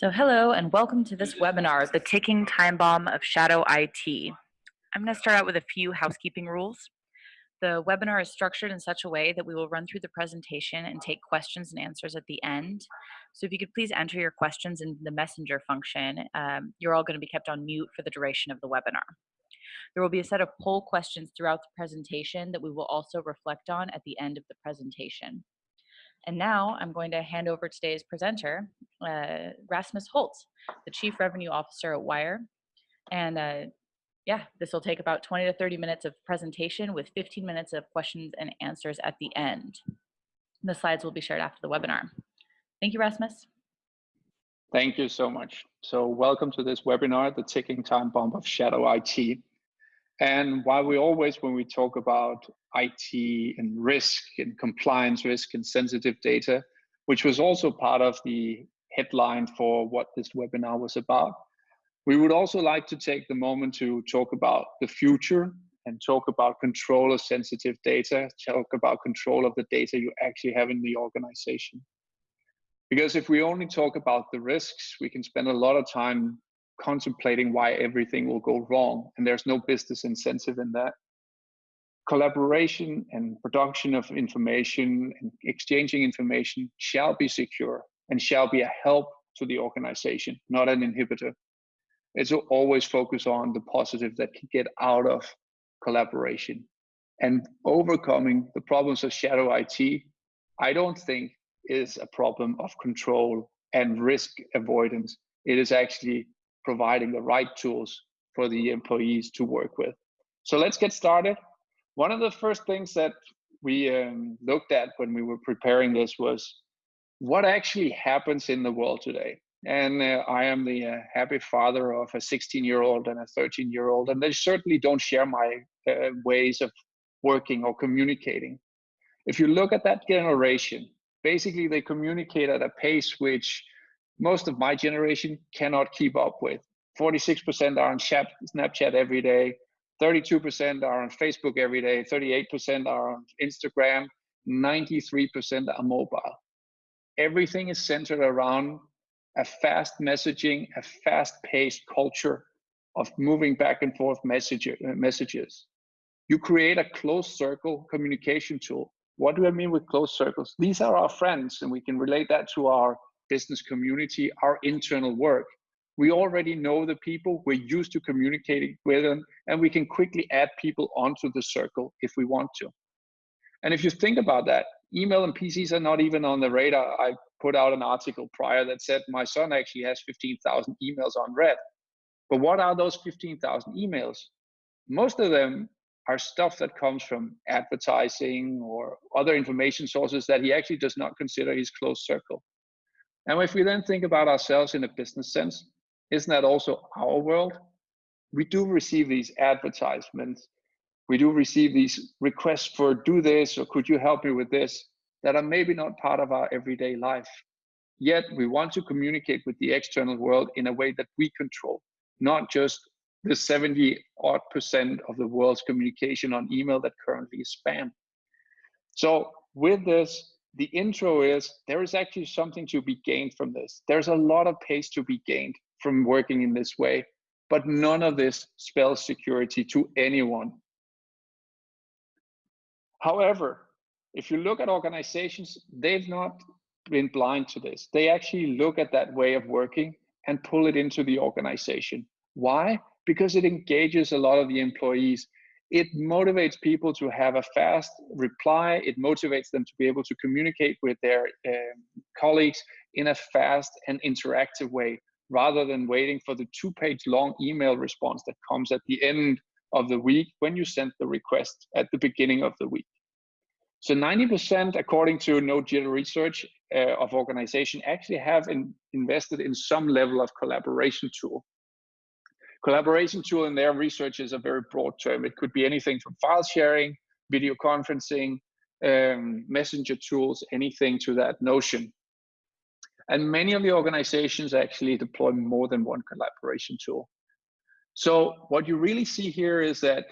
So hello and welcome to this webinar, The Ticking Time Bomb of Shadow IT. I'm going to start out with a few housekeeping rules. The webinar is structured in such a way that we will run through the presentation and take questions and answers at the end. So if you could please enter your questions in the messenger function, um, you're all going to be kept on mute for the duration of the webinar. There will be a set of poll questions throughout the presentation that we will also reflect on at the end of the presentation. And now I'm going to hand over today's presenter, uh, Rasmus Holst, the Chief Revenue Officer at Wire. And uh, yeah, this will take about 20 to 30 minutes of presentation with 15 minutes of questions and answers at the end. The slides will be shared after the webinar. Thank you, Rasmus. Thank you so much. So welcome to this webinar, The Ticking Time Bomb of Shadow IT. And while we always, when we talk about IT and risk and compliance risk and sensitive data, which was also part of the headline for what this webinar was about, we would also like to take the moment to talk about the future and talk about control of sensitive data, talk about control of the data you actually have in the organization. Because if we only talk about the risks, we can spend a lot of time contemplating why everything will go wrong, and there's no business incentive in that. Collaboration and production of information and exchanging information shall be secure and shall be a help to the organization, not an inhibitor. It's always focus on the positive that can get out of collaboration and overcoming the problems of shadow IT. I don't think is a problem of control and risk avoidance. It is actually providing the right tools for the employees to work with. So let's get started. One of the first things that we um, looked at when we were preparing this was what actually happens in the world today. And uh, I am the uh, happy father of a 16 year old and a 13 year old, and they certainly don't share my uh, ways of working or communicating. If you look at that generation, basically they communicate at a pace which most of my generation cannot keep up with. 46% are on Snapchat every day, 32% are on Facebook every day, 38% are on Instagram, 93% are mobile. Everything is centered around a fast messaging, a fast paced culture of moving back and forth message, messages. You create a closed circle communication tool. What do I mean with closed circles? These are our friends, and we can relate that to our business community, our internal work. We already know the people, we're used to communicating with them, and we can quickly add people onto the circle if we want to. And if you think about that, email and PCs are not even on the radar. I put out an article prior that said my son actually has 15,000 emails on red. But what are those 15,000 emails? Most of them are stuff that comes from advertising or other information sources that he actually does not consider his close circle. And if we then think about ourselves in a business sense, isn't that also our world? We do receive these advertisements. We do receive these requests for do this or could you help me with this that are maybe not part of our everyday life. Yet we want to communicate with the external world in a way that we control, not just the 70 odd percent of the world's communication on email that currently is spam. So with this, the intro is there is actually something to be gained from this. There's a lot of pace to be gained from working in this way, but none of this spells security to anyone. However, if you look at organizations, they've not been blind to this. They actually look at that way of working and pull it into the organization. Why? Because it engages a lot of the employees it motivates people to have a fast reply. It motivates them to be able to communicate with their um, colleagues in a fast and interactive way, rather than waiting for the two page long email response that comes at the end of the week when you send the request at the beginning of the week. So 90%, according to No Jitter research uh, of organization, actually have in, invested in some level of collaboration tool. Collaboration tool in their research is a very broad term. It could be anything from file sharing, video conferencing, um, messenger tools, anything to that notion. And many of the organizations actually deploy more than one collaboration tool. So what you really see here is that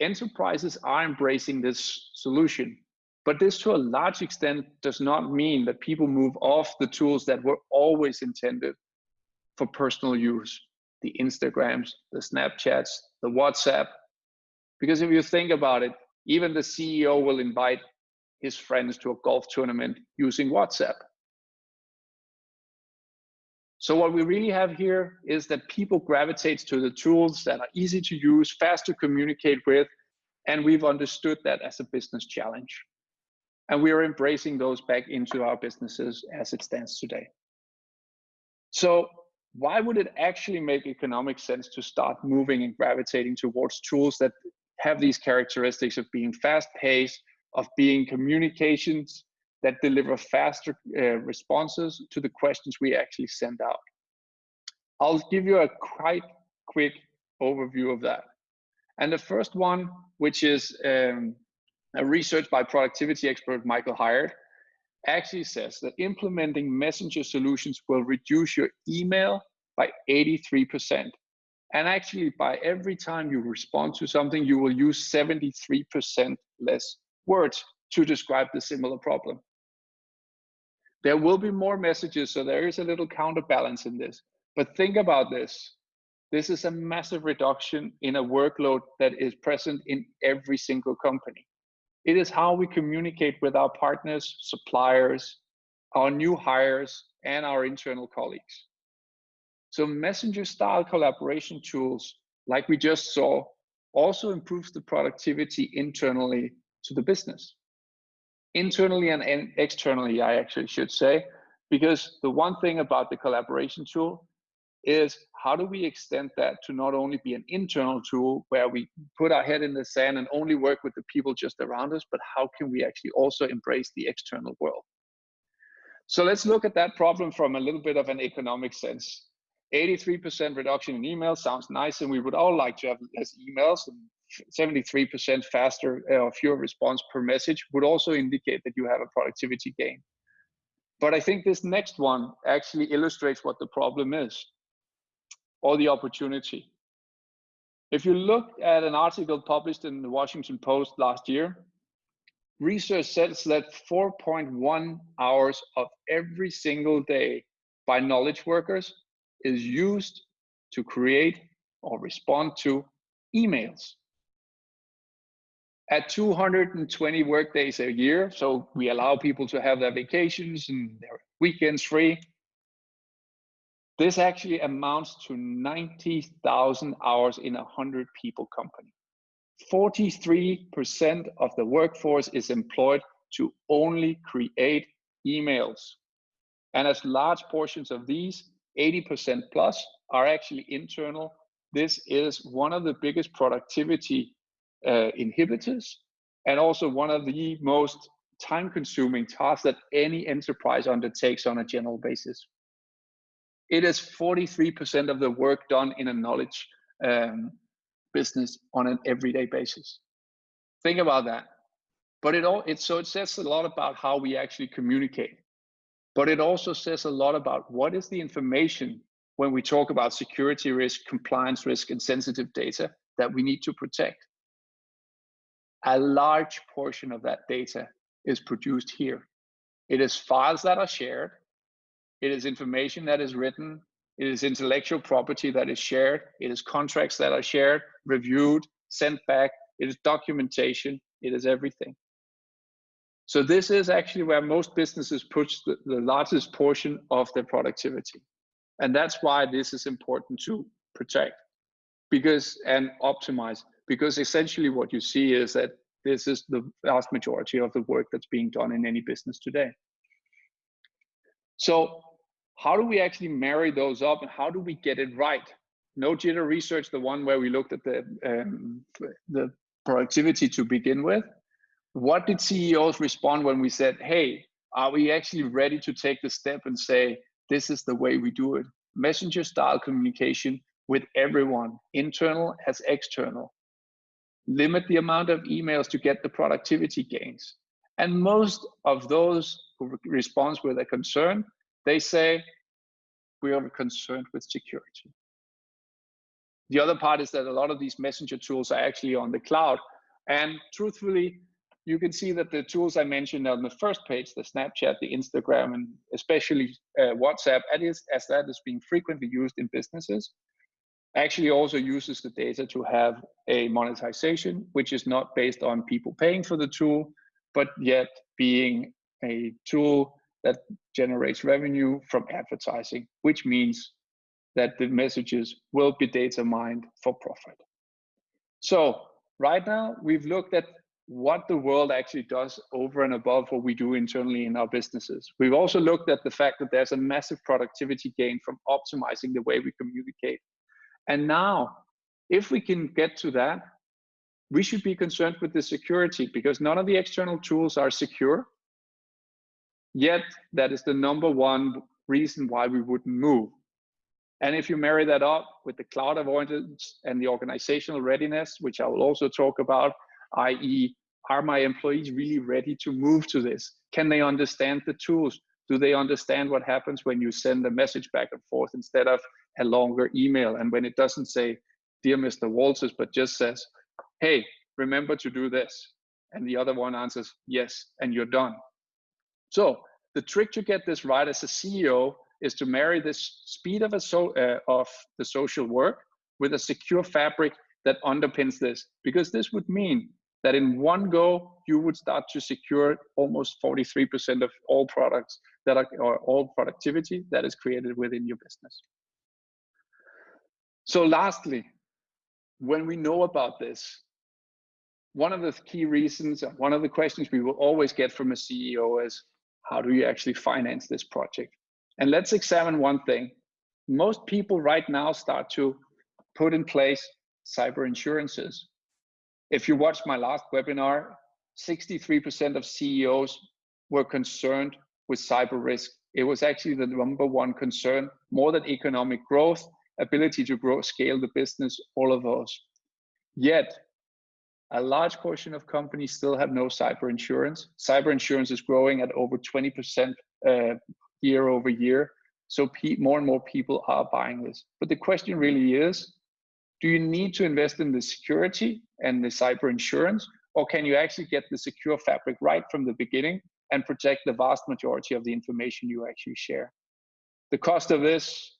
enterprises are embracing this solution. But this to a large extent does not mean that people move off the tools that were always intended for personal use, the Instagrams, the Snapchats, the WhatsApp. Because if you think about it, even the CEO will invite his friends to a golf tournament using WhatsApp. So what we really have here is that people gravitate to the tools that are easy to use, fast to communicate with, and we've understood that as a business challenge. And we are embracing those back into our businesses as it stands today. So why would it actually make economic sense to start moving and gravitating towards tools that have these characteristics of being fast paced, of being communications that deliver faster uh, responses to the questions we actually send out. I'll give you a quite quick overview of that. And the first one, which is um, a research by productivity expert Michael Hyatt, actually says that implementing messenger solutions will reduce your email by 83%. And actually, by every time you respond to something, you will use 73% less words to describe the similar problem. There will be more messages, so there is a little counterbalance in this. But think about this. This is a massive reduction in a workload that is present in every single company. It is how we communicate with our partners, suppliers, our new hires, and our internal colleagues. So messenger style collaboration tools, like we just saw, also improves the productivity internally to the business internally and, and externally, I actually should say, because the one thing about the collaboration tool is how do we extend that to not only be an internal tool where we put our head in the sand and only work with the people just around us, but how can we actually also embrace the external world? So let's look at that problem from a little bit of an economic sense. 83% reduction in emails sounds nice, and we would all like to have less emails 73% faster uh, or fewer response per message would also indicate that you have a productivity gain. But I think this next one actually illustrates what the problem is or the opportunity. If you look at an article published in the Washington Post last year, research says that 4.1 hours of every single day by knowledge workers is used to create or respond to emails at 220 work days a year. So we allow people to have their vacations and their weekends free. This actually amounts to 90,000 hours in a 100 people company. 43% of the workforce is employed to only create emails. And as large portions of these, 80% plus, are actually internal. This is one of the biggest productivity uh, inhibitors, and also one of the most time consuming tasks that any enterprise undertakes on a general basis. It is 43% of the work done in a knowledge um, business on an everyday basis. Think about that. But it all it so it says a lot about how we actually communicate. But it also says a lot about what is the information when we talk about security risk, compliance risk, and sensitive data that we need to protect a large portion of that data is produced here. It is files that are shared. It is information that is written. It is intellectual property that is shared. It is contracts that are shared, reviewed, sent back. It is documentation. It is everything. So this is actually where most businesses push the, the largest portion of their productivity. And that's why this is important to protect because and optimize because essentially what you see is that this is the vast majority of the work that's being done in any business today. So how do we actually marry those up and how do we get it right? No jitter research, the one where we looked at the, um, the productivity to begin with. What did CEOs respond when we said, hey, are we actually ready to take the step and say, this is the way we do it? Messenger style communication with everyone, internal as external limit the amount of emails to get the productivity gains. And most of those who respond with a concern, they say, we are concerned with security. The other part is that a lot of these messenger tools are actually on the cloud. And truthfully, you can see that the tools I mentioned on the first page, the Snapchat, the Instagram, and especially uh, WhatsApp, as, as that is being frequently used in businesses, actually also uses the data to have a monetization, which is not based on people paying for the tool, but yet being a tool that generates revenue from advertising, which means that the messages will be data mined for profit. So right now we've looked at what the world actually does over and above what we do internally in our businesses. We've also looked at the fact that there's a massive productivity gain from optimizing the way we communicate. And now, if we can get to that, we should be concerned with the security because none of the external tools are secure. Yet, that is the number one reason why we wouldn't move. And if you marry that up with the cloud avoidance and the organizational readiness, which I will also talk about, i.e., are my employees really ready to move to this? Can they understand the tools? Do they understand what happens when you send a message back and forth instead of a longer email? And when it doesn't say, Dear Mr. Walters, but just says, Hey, remember to do this. And the other one answers, Yes, and you're done. So the trick to get this right as a CEO is to marry this speed of, a so, uh, of the social work with a secure fabric that underpins this, because this would mean that in one go, you would start to secure almost 43% of all products that are, or all productivity that is created within your business. So lastly, when we know about this, one of the key reasons, one of the questions we will always get from a CEO is, how do you actually finance this project? And let's examine one thing. Most people right now start to put in place cyber insurances. If you watched my last webinar, 63% of CEOs were concerned with cyber risk. It was actually the number one concern, more than economic growth, ability to grow, scale the business, all of those. Yet, a large portion of companies still have no cyber insurance. Cyber insurance is growing at over 20% uh, year over year. So more and more people are buying this. But the question really is, do you need to invest in the security and the cyber insurance, or can you actually get the secure fabric right from the beginning and protect the vast majority of the information you actually share? The cost of this,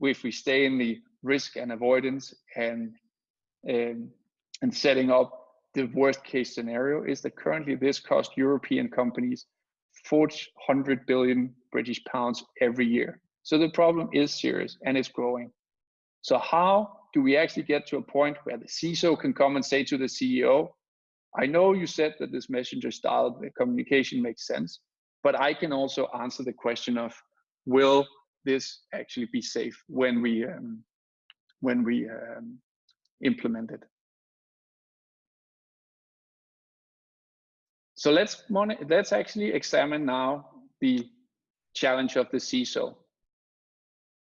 if we stay in the risk and avoidance and um, and setting up the worst case scenario, is that currently this costs European companies 400 billion British pounds every year. So the problem is serious and it's growing. So how do we actually get to a point where the CISO can come and say to the CEO, I know you said that this messenger style communication makes sense, but I can also answer the question of will this actually be safe when we um, when we um, implement it. So let's let's actually examine now the challenge of the CISO,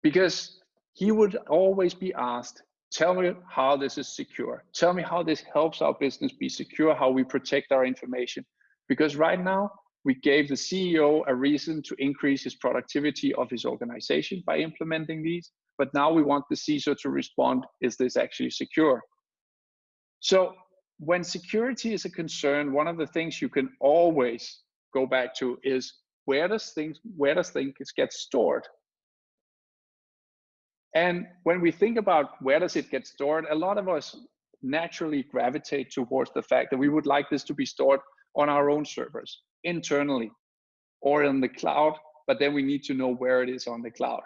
because he would always be asked, tell me how this is secure. Tell me how this helps our business be secure, how we protect our information. Because right now, we gave the CEO a reason to increase his productivity of his organization by implementing these. But now we want the CISO to respond, is this actually secure? So when security is a concern, one of the things you can always go back to is where does things where does things get stored? And when we think about where does it get stored, a lot of us naturally gravitate towards the fact that we would like this to be stored on our own servers internally or in the cloud, but then we need to know where it is on the cloud.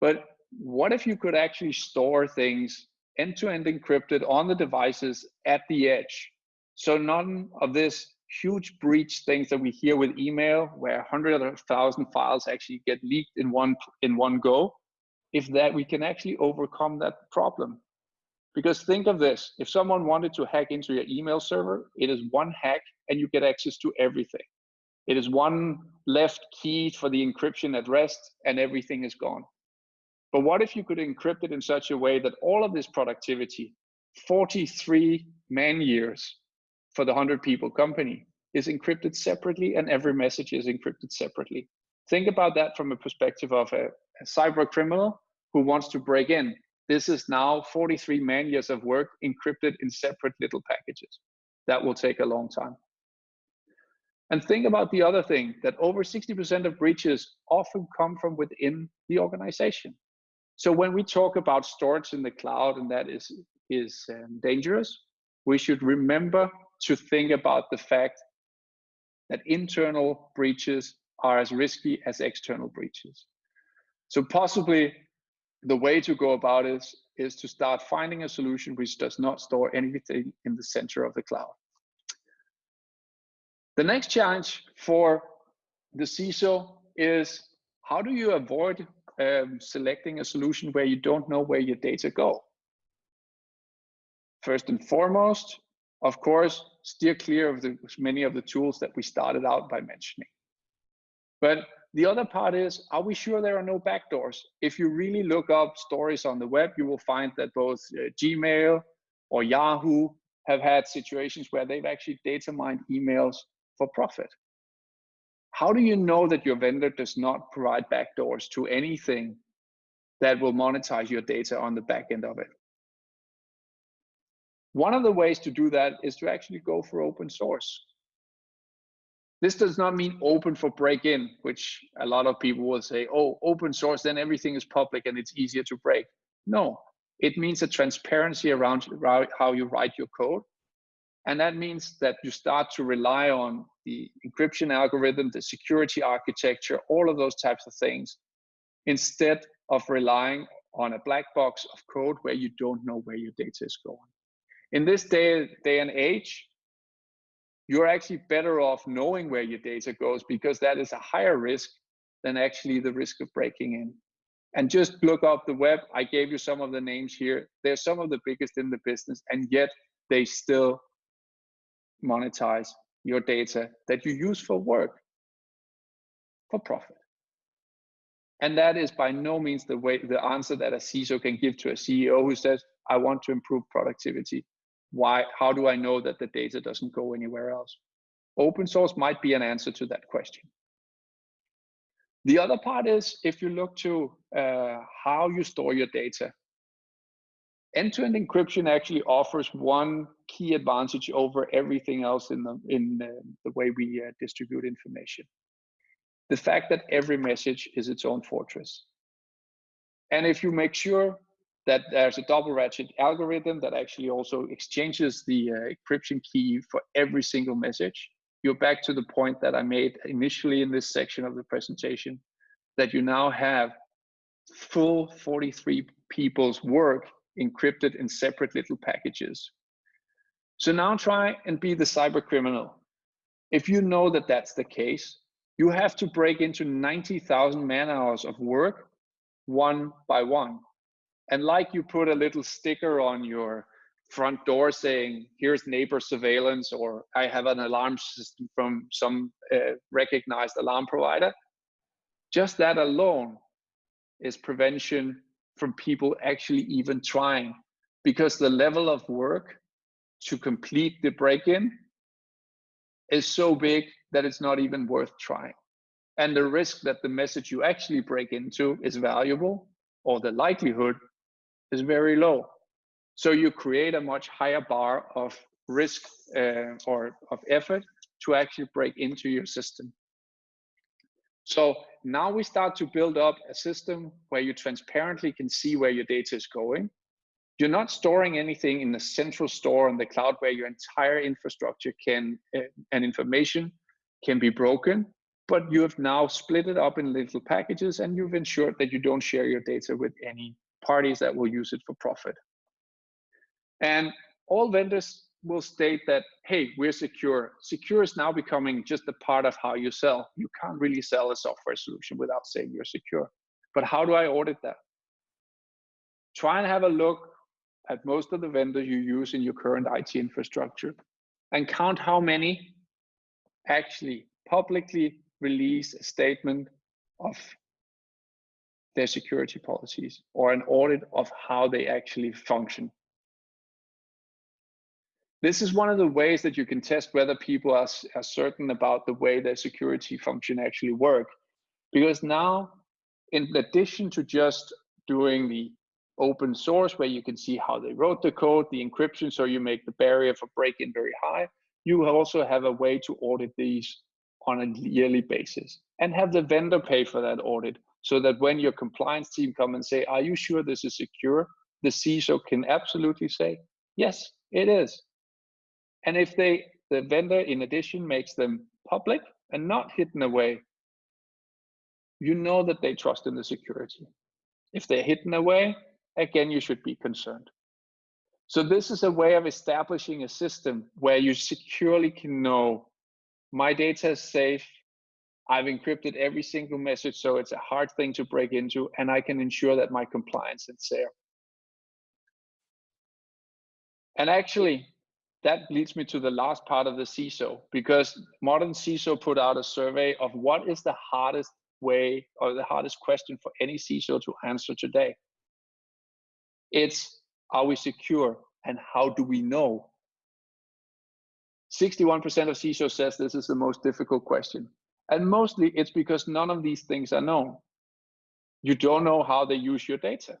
But what if you could actually store things end-to-end -end encrypted on the devices at the edge? So none of this huge breach things that we hear with email where hundreds of thousand files actually get leaked in one in one go if that we can actually overcome that problem. Because think of this, if someone wanted to hack into your email server, it is one hack and you get access to everything. It is one left key for the encryption at rest and everything is gone. But what if you could encrypt it in such a way that all of this productivity, 43 man years for the 100 people company, is encrypted separately and every message is encrypted separately. Think about that from a perspective of a, a cyber criminal who wants to break in. This is now 43 man years of work encrypted in separate little packages. that will take a long time. And think about the other thing that over 60% of breaches often come from within the organization. So when we talk about storage in the cloud and that is, is um, dangerous, we should remember to think about the fact that internal breaches are as risky as external breaches. So possibly the way to go about it is to start finding a solution which does not store anything in the center of the cloud. The next challenge for the CISO is how do you avoid um, selecting a solution where you don't know where your data go? First and foremost, of course, steer clear of the, many of the tools that we started out by mentioning. But the other part is, are we sure there are no backdoors? If you really look up stories on the web, you will find that both uh, Gmail or Yahoo have had situations where they've actually data mined emails for profit. How do you know that your vendor does not provide backdoors to anything that will monetize your data on the back end of it? One of the ways to do that is to actually go for open source. This does not mean open for break-in, which a lot of people will say, oh, open source, then everything is public and it's easier to break. No, it means a transparency around how you write your code. And that means that you start to rely on the encryption algorithm, the security architecture, all of those types of things, instead of relying on a black box of code where you don't know where your data is going. In this day, day and age, you're actually better off knowing where your data goes because that is a higher risk than actually the risk of breaking in. And just look up the web. I gave you some of the names here. They're some of the biggest in the business, and yet they still monetize your data that you use for work for profit. And that is by no means the way the answer that a CISO can give to a CEO who says, I want to improve productivity. Why how do i know that the data doesn't go anywhere else? Open source might be an answer to that question. The other part is if you look to uh, how you store your data end-to-end encryption actually offers one key advantage over everything else in the in uh, the way we uh, distribute information the fact that every message is its own fortress and if you make sure that there's a double ratchet algorithm that actually also exchanges the uh, encryption key for every single message. You're back to the point that I made initially in this section of the presentation, that you now have full 43 people's work encrypted in separate little packages. So now try and be the cyber criminal. If you know that that's the case, you have to break into 90,000 man hours of work one by one. And like you put a little sticker on your front door saying, here's neighbor surveillance, or I have an alarm system from some uh, recognized alarm provider, just that alone is prevention from people actually even trying because the level of work to complete the break-in is so big that it's not even worth trying. And the risk that the message you actually break into is valuable or the likelihood is very low. So you create a much higher bar of risk uh, or of effort to actually break into your system. So now we start to build up a system where you transparently can see where your data is going. You're not storing anything in the central store on the cloud where your entire infrastructure can uh, and information can be broken, but you have now split it up in little packages and you've ensured that you don't share your data with any parties that will use it for profit. And all vendors will state that, hey, we're secure. Secure is now becoming just a part of how you sell. You can't really sell a software solution without saying you're secure. But how do I audit that? Try and have a look at most of the vendors you use in your current IT infrastructure and count how many actually publicly release a statement of their security policies or an audit of how they actually function. This is one of the ways that you can test whether people are, are certain about the way their security function actually work. Because now, in addition to just doing the open source where you can see how they wrote the code, the encryption, so you make the barrier for break-in very high. You also have a way to audit these on a yearly basis and have the vendor pay for that audit so that when your compliance team come and say, are you sure this is secure? The CISO can absolutely say, yes, it is. And if they, the vendor in addition makes them public and not hidden away, you know that they trust in the security. If they're hidden away, again, you should be concerned. So this is a way of establishing a system where you securely can know my data is safe, I've encrypted every single message, so it's a hard thing to break into, and I can ensure that my compliance is there. And actually, that leads me to the last part of the CISO, because Modern CISO put out a survey of what is the hardest way or the hardest question for any CISO to answer today. It's, are we secure and how do we know? 61% of CISO says this is the most difficult question. And mostly it's because none of these things are known. You don't know how they use your data.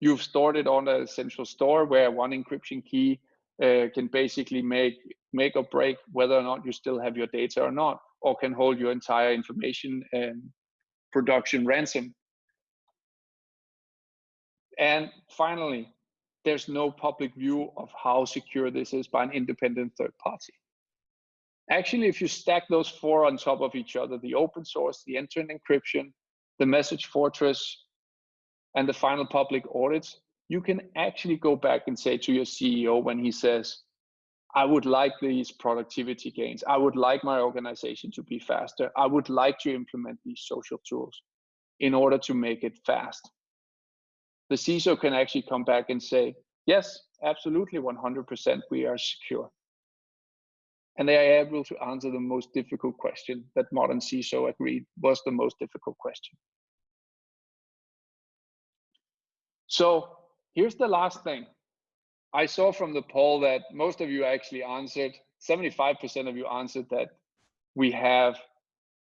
You've stored it on a central store where one encryption key uh, can basically make make or break whether or not you still have your data or not, or can hold your entire information and production ransom. And finally, there's no public view of how secure this is by an independent third party. Actually, if you stack those four on top of each other, the open source, the end-to-end encryption, the message fortress, and the final public audits, you can actually go back and say to your CEO when he says, I would like these productivity gains. I would like my organization to be faster. I would like to implement these social tools in order to make it fast. The CISO can actually come back and say, yes, absolutely, 100% we are secure and they are able to answer the most difficult question that modern CISO agreed was the most difficult question. So here's the last thing. I saw from the poll that most of you actually answered, 75% of you answered that we have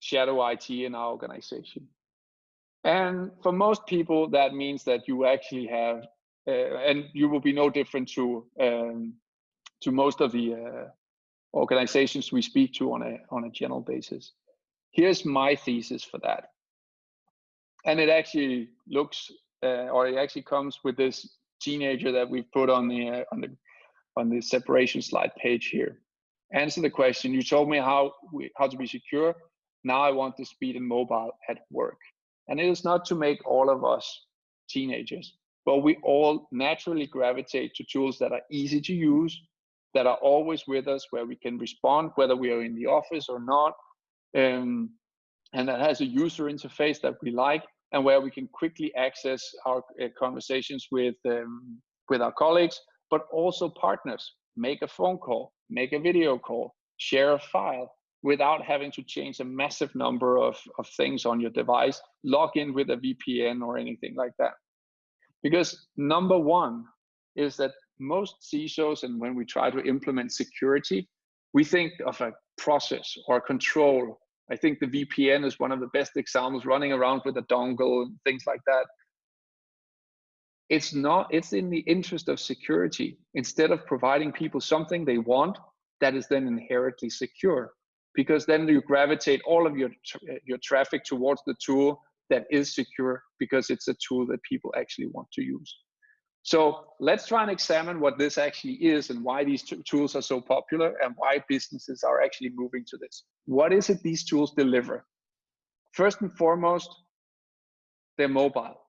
shadow IT in our organization. And for most people, that means that you actually have, uh, and you will be no different to um, to most of the uh, organizations we speak to on a on a general basis. Here's my thesis for that, and it actually looks uh, or it actually comes with this teenager that we've put on the uh, on the on the separation slide page here. Answer the question. You told me how we, how to be secure. Now I want the speed and mobile at work. And it is not to make all of us teenagers, but we all naturally gravitate to tools that are easy to use, that are always with us, where we can respond whether we are in the office or not, um, and that has a user interface that we like, and where we can quickly access our uh, conversations with um, with our colleagues, but also partners. Make a phone call, make a video call, share a file without having to change a massive number of, of things on your device, log in with a VPN or anything like that. Because number one is that most CISOs and when we try to implement security, we think of a process or control. I think the VPN is one of the best examples running around with a dongle and things like that. It's not, it's in the interest of security. Instead of providing people something they want, that is then inherently secure because then you gravitate all of your your traffic towards the tool that is secure because it's a tool that people actually want to use. So let's try and examine what this actually is and why these tools are so popular and why businesses are actually moving to this. What is it these tools deliver? First and foremost, they're mobile.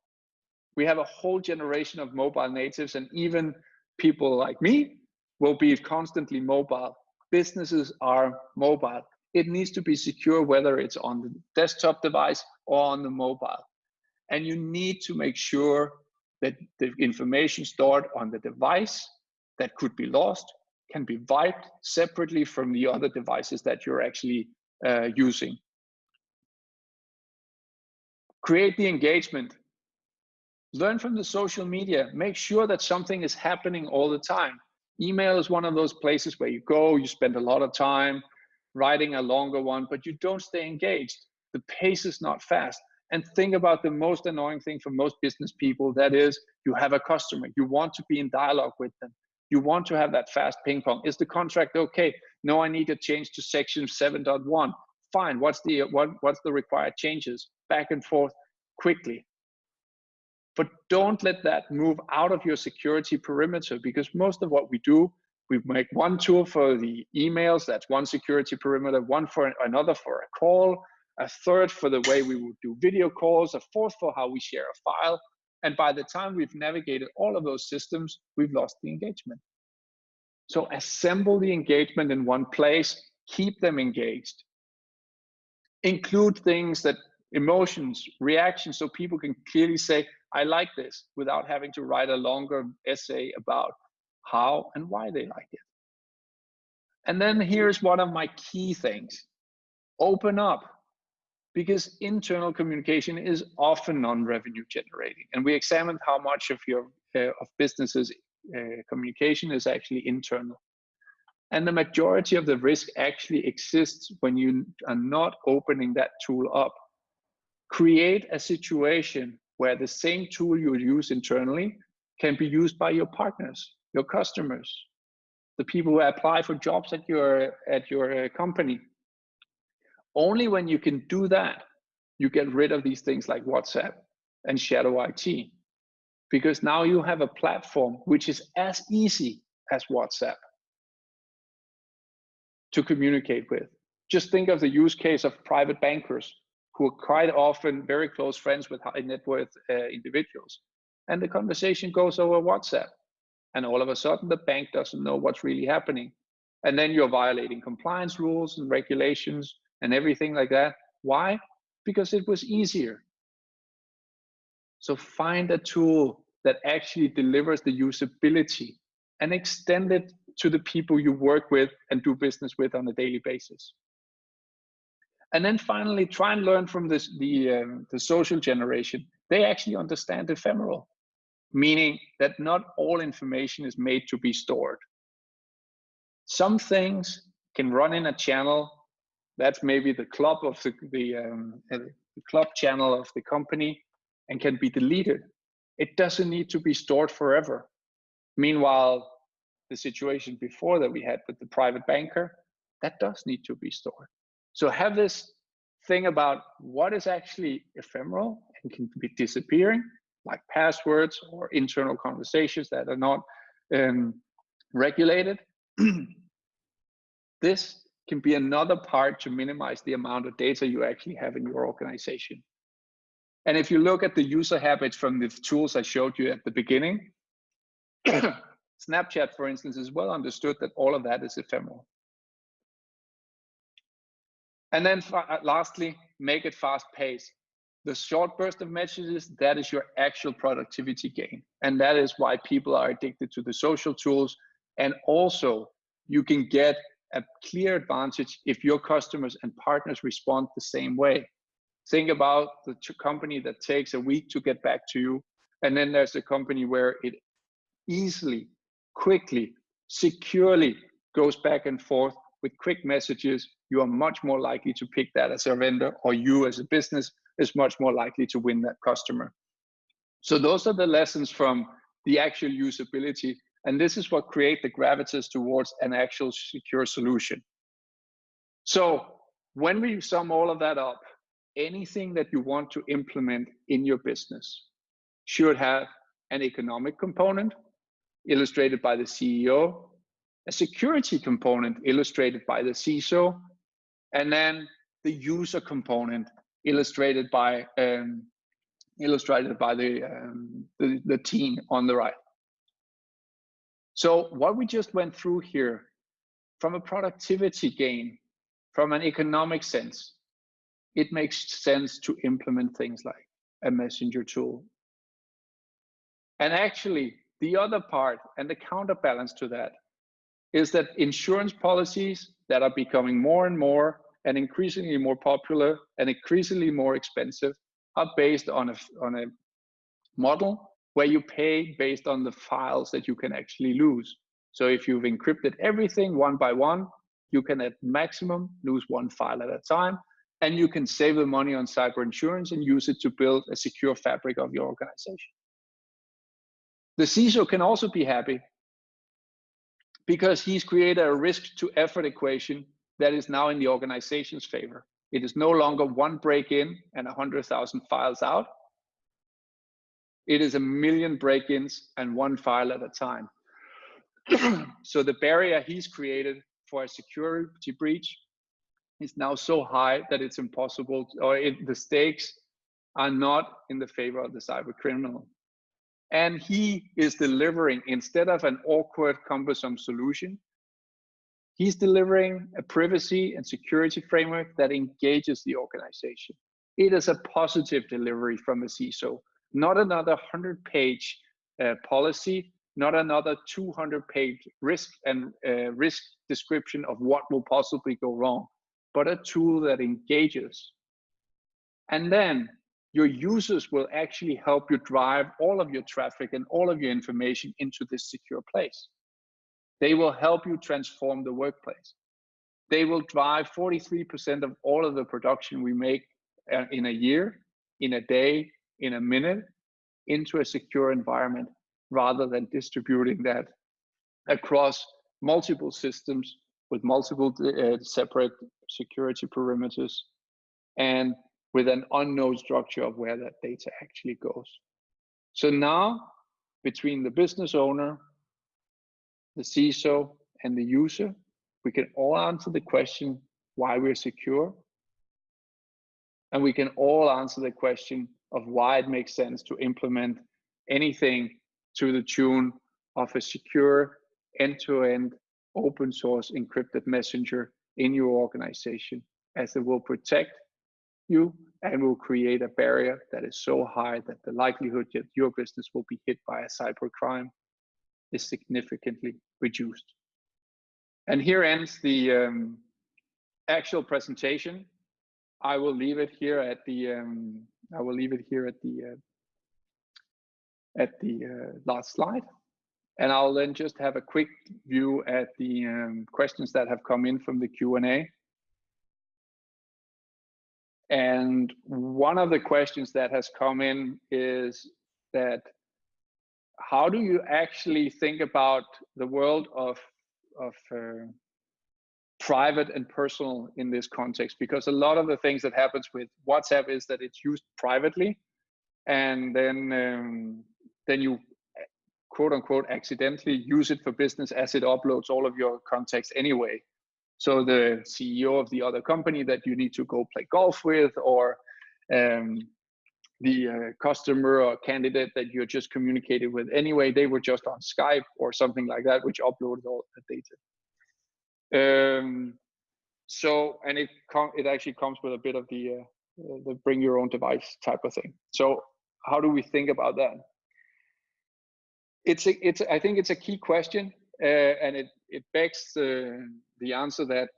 We have a whole generation of mobile natives and even people like me will be constantly mobile. Businesses are mobile. It needs to be secure whether it's on the desktop device or on the mobile. And you need to make sure that the information stored on the device that could be lost can be wiped separately from the other devices that you're actually uh, using. Create the engagement. Learn from the social media. Make sure that something is happening all the time. Email is one of those places where you go, you spend a lot of time writing a longer one, but you don't stay engaged. The pace is not fast. And think about the most annoying thing for most business people that is, you have a customer, you want to be in dialogue with them, you want to have that fast ping pong. Is the contract okay? No, I need to change to section 7.1. Fine, what's the, what, what's the required changes? Back and forth quickly. But don't let that move out of your security perimeter because most of what we do we make one tool for the emails, that's one security perimeter, one for another for a call, a third for the way we would do video calls, a fourth for how we share a file. And by the time we've navigated all of those systems, we've lost the engagement. So assemble the engagement in one place, keep them engaged. Include things that emotions, reactions, so people can clearly say, I like this without having to write a longer essay about how and why they like it. And then here's one of my key things open up because internal communication is often non-revenue generating. And we examined how much of your uh, of businesses uh, communication is actually internal. And the majority of the risk actually exists when you are not opening that tool up. Create a situation where the same tool you use internally can be used by your partners your customers, the people who apply for jobs at your at your uh, company. Only when you can do that, you get rid of these things like WhatsApp and shadow IT, because now you have a platform which is as easy as WhatsApp to communicate with. Just think of the use case of private bankers who are quite often very close friends with high net worth uh, individuals. And the conversation goes over WhatsApp and all of a sudden the bank doesn't know what's really happening and then you're violating compliance rules and regulations and everything like that why because it was easier so find a tool that actually delivers the usability and extend it to the people you work with and do business with on a daily basis and then finally try and learn from this the um, the social generation they actually understand ephemeral meaning that not all information is made to be stored. Some things can run in a channel. That's maybe the club of the, the, um, uh, the club channel of the company and can be deleted. It doesn't need to be stored forever. Meanwhile, the situation before that we had with the private banker, that does need to be stored. So have this thing about what is actually ephemeral and can be disappearing like passwords or internal conversations that are not um, regulated. this can be another part to minimize the amount of data you actually have in your organization. And if you look at the user habits from the tools I showed you at the beginning, Snapchat, for instance, is well understood that all of that is ephemeral. And then uh, lastly, make it fast paced the short burst of messages, that is your actual productivity gain. And that is why people are addicted to the social tools. And also, you can get a clear advantage if your customers and partners respond the same way. Think about the company that takes a week to get back to you. And then there's a company where it easily, quickly, securely goes back and forth with quick messages. You are much more likely to pick that as a vendor or you as a business is much more likely to win that customer. So those are the lessons from the actual usability. And this is what create the gravitas towards an actual secure solution. So when we sum all of that up, anything that you want to implement in your business should have an economic component illustrated by the CEO, a security component illustrated by the CISO, and then the user component illustrated by um, illustrated by the, um, the, the team on the right. So what we just went through here, from a productivity gain, from an economic sense, it makes sense to implement things like a messenger tool. And actually, the other part and the counterbalance to that is that insurance policies that are becoming more and more and increasingly more popular and increasingly more expensive are based on a, on a model where you pay based on the files that you can actually lose. So if you've encrypted everything one by one, you can at maximum lose one file at a time. and you can save the money on cyber insurance and use it to build a secure fabric of your organization. The CISO can also be happy because he's created a risk to effort equation that is now in the organization's favor. It is no longer one break in and 100,000 files out. It is a million break ins and one file at a time. so the barrier he's created for a security breach is now so high that it's impossible, or it, the stakes are not in the favor of the cyber criminal. And he is delivering, instead of an awkward, cumbersome solution, he's delivering a privacy and security framework that engages the organization. It is a positive delivery from a CISO, not another 100 page uh, policy, not another 200 page risk and uh, risk description of what will possibly go wrong, but a tool that engages. And then your users will actually help you drive all of your traffic and all of your information into this secure place. They will help you transform the workplace. They will drive 43% of all of the production we make uh, in a year, in a day, in a minute, into a secure environment rather than distributing that across multiple systems with multiple uh, separate security perimeters and with an unknown structure of where that data actually goes. So now, between the business owner, the CISO, and the user, we can all answer the question why we're secure. And we can all answer the question of why it makes sense to implement anything to the tune of a secure end-to-end open source encrypted messenger in your organization as it will protect you and will create a barrier that is so high that the likelihood that your business will be hit by a cyber crime is significantly reduced. And here ends the um, actual presentation. I will leave it here at the um, I will leave it here at the uh, at the uh, last slide. And I'll then just have a quick view at the um, questions that have come in from the Q&A. And one of the questions that has come in is that how do you actually think about the world of, of uh, private and personal in this context? Because a lot of the things that happens with WhatsApp is that it's used privately and then um, then you quote unquote accidentally use it for business as it uploads all of your contacts anyway. So the CEO of the other company that you need to go play golf with, or um, the uh, customer or candidate that you're just communicated with anyway, they were just on Skype or something like that, which uploaded all the data. Um, so, and it com it actually comes with a bit of the uh, the bring your own device type of thing. So, how do we think about that? it's a, it's I think it's a key question, uh, and it it begs the the answer that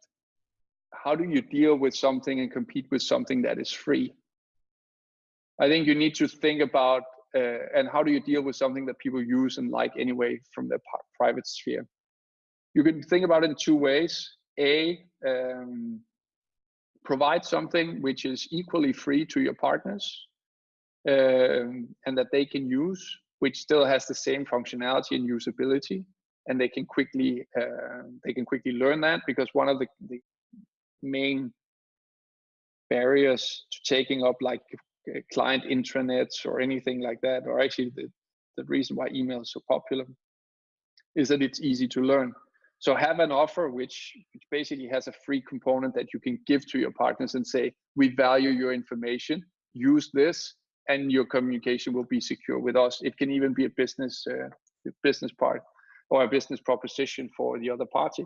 how do you deal with something and compete with something that is free? I think you need to think about uh, and how do you deal with something that people use and like anyway from the private sphere. You can think about it in two ways. A, um, provide something which is equally free to your partners um, and that they can use which still has the same functionality and usability and they can quickly uh, they can quickly learn that because one of the, the main barriers to taking up like uh, client intranets or anything like that or actually the, the reason why email is so popular is that it's easy to learn so have an offer which, which basically has a free component that you can give to your partners and say we value your information use this and your communication will be secure with us. It can even be a business uh, business part or a business proposition for the other party.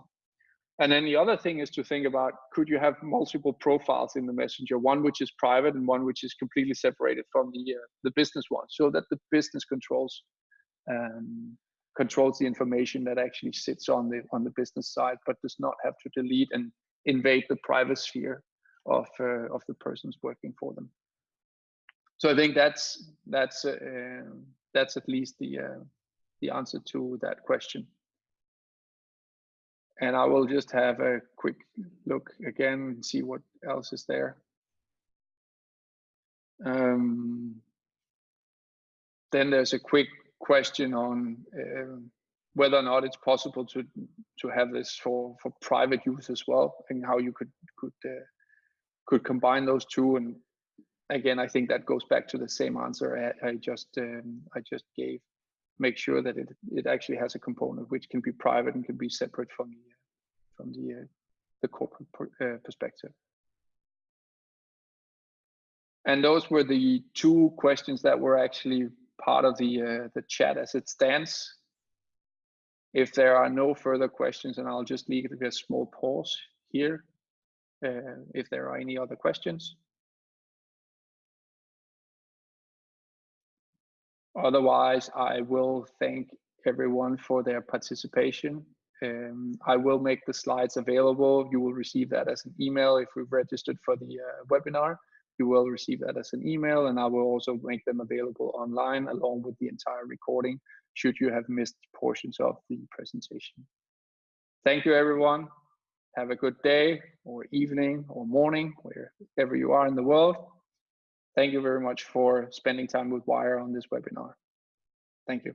And then the other thing is to think about could you have multiple profiles in the messenger, one which is private and one which is completely separated from the uh, the business one, so that the business controls um, controls the information that actually sits on the on the business side, but does not have to delete and invade the private sphere of uh, of the persons working for them so I think that's that's uh, that's at least the uh, the answer to that question. And I will just have a quick look again and see what else is there. Um, then there's a quick question on um, whether or not it's possible to to have this for for private use as well, and how you could could uh, could combine those two. And again, I think that goes back to the same answer I, I just um, I just gave. Make sure that it it actually has a component which can be private and can be separate from the from the uh, the corporate uh, perspective. And those were the two questions that were actually part of the uh, the chat as it stands. If there are no further questions, and I'll just leave a small pause here. Uh, if there are any other questions. Otherwise, I will thank everyone for their participation. Um, I will make the slides available. You will receive that as an email if we've registered for the uh, webinar you will receive that as an email and I will also make them available online along with the entire recording should you have missed portions of the presentation. Thank you everyone. Have a good day or evening or morning, wherever you are in the world. Thank you very much for spending time with Wire on this webinar. Thank you.